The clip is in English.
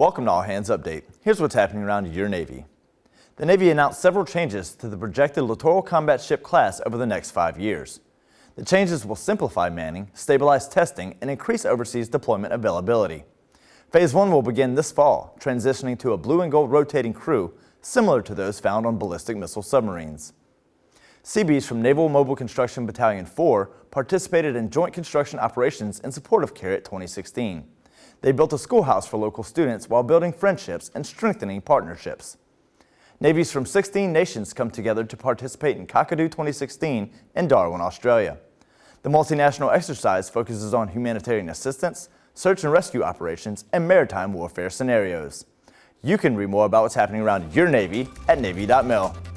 Welcome to All Hands Update. Here's what's happening around your Navy. The Navy announced several changes to the projected littoral combat ship class over the next five years. The changes will simplify manning, stabilize testing, and increase overseas deployment availability. Phase 1 will begin this fall, transitioning to a blue and gold rotating crew similar to those found on ballistic missile submarines. Seabees from Naval Mobile Construction Battalion 4 participated in joint construction operations in support of CARAT 2016. They built a schoolhouse for local students while building friendships and strengthening partnerships. Navies from 16 nations come together to participate in Kakadu 2016 in Darwin, Australia. The multinational exercise focuses on humanitarian assistance, search and rescue operations, and maritime warfare scenarios. You can read more about what's happening around your Navy at Navy.mil.